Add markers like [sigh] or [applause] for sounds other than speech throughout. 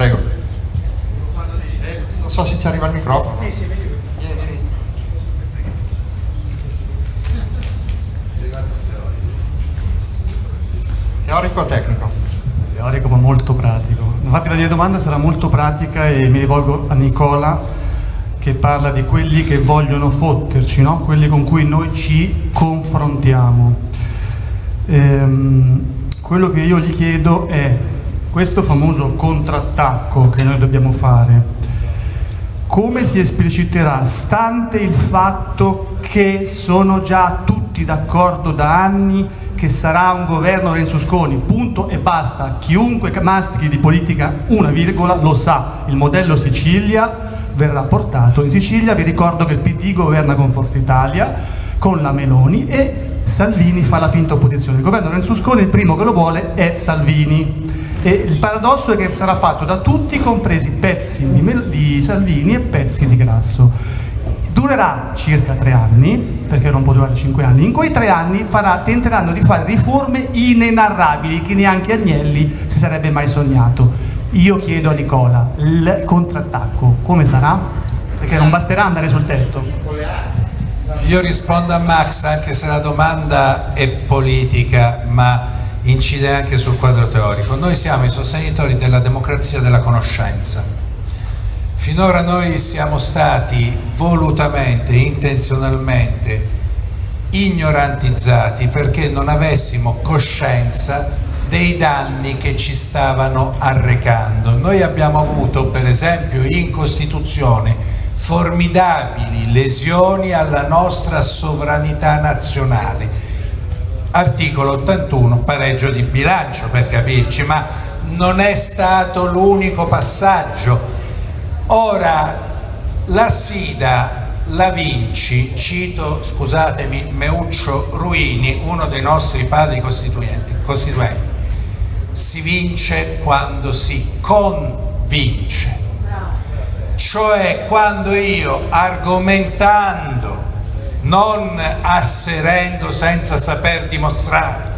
Prego. Eh, non so se ci arriva il microfono. Sì, sì, vieni, vieni. Teorico o tecnico? Teorico ma molto pratico. Infatti la mia domanda sarà molto pratica e mi rivolgo a Nicola che parla di quelli che vogliono fotterci, no? quelli con cui noi ci confrontiamo. Ehm, quello che io gli chiedo è questo famoso contrattacco che noi dobbiamo fare, come si espliciterà, stante il fatto che sono già tutti d'accordo da anni che sarà un governo Renzo-Sconi, punto e basta. Chiunque mastichi di politica una virgola lo sa, il modello Sicilia verrà portato in Sicilia, vi ricordo che il PD governa con Forza Italia, con la Meloni e Salvini fa la finta opposizione. Il governo Renzo-Sconi il primo che lo vuole è Salvini. E il paradosso è che sarà fatto da tutti, compresi pezzi di, di Salvini e pezzi di Grasso durerà circa tre anni, perché non può durare cinque anni, in quei tre anni farà, tenteranno di fare riforme inenarrabili che neanche Agnelli si sarebbe mai sognato. Io chiedo a Nicola, il contrattacco come sarà? Perché non basterà andare sul tetto. Io rispondo a Max anche se la domanda è politica ma incide anche sul quadro teorico. Noi siamo i sostenitori della democrazia della conoscenza Finora noi siamo stati volutamente, intenzionalmente ignorantizzati perché non avessimo coscienza dei danni che ci stavano arrecando. Noi abbiamo avuto per esempio in Costituzione formidabili lesioni alla nostra sovranità nazionale. Articolo 81, pareggio di bilancio per capirci, ma non è stato l'unico passaggio. Ora, la sfida la vinci, cito, scusatemi, Meuccio Ruini, uno dei nostri padri costituenti, costituenti. Si vince quando si convince, cioè quando io argomentando, non asserendo senza saper dimostrare,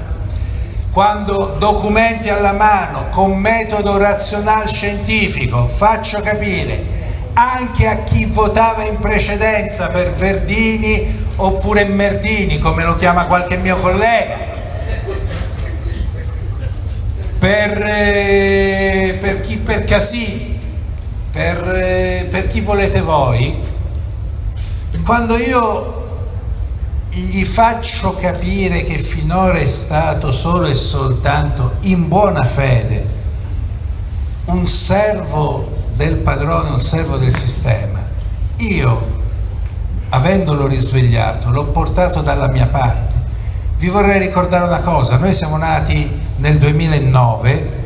quando documenti alla mano con metodo razionale scientifico faccio capire anche a chi votava in precedenza per Verdini oppure Merdini come lo chiama qualche mio collega per, eh, per chi per Casini per, eh, per chi volete voi quando io gli faccio capire che finora è stato solo e soltanto in buona fede un servo del padrone, un servo del sistema, io avendolo risvegliato l'ho portato dalla mia parte. Vi vorrei ricordare una cosa, noi siamo nati nel 2009,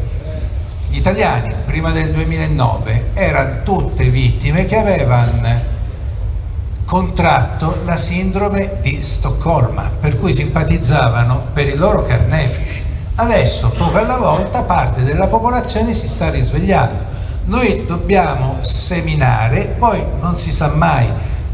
gli italiani prima del 2009 erano tutte vittime che avevano contratto la sindrome di Stoccolma, per cui simpatizzavano per i loro carnefici. Adesso, poco alla volta, parte della popolazione si sta risvegliando. Noi dobbiamo seminare, poi non si sa mai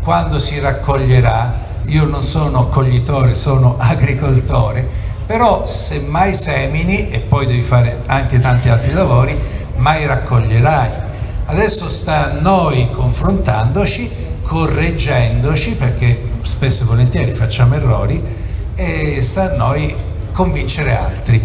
quando si raccoglierà, io non sono coglitore, sono [laughs] agricoltore, però se mai semini, e poi devi fare anche tanti altri lavori, mai raccoglierai. Adesso sta a noi confrontandoci correggendoci perché spesso e volentieri facciamo errori e sta a noi convincere altri.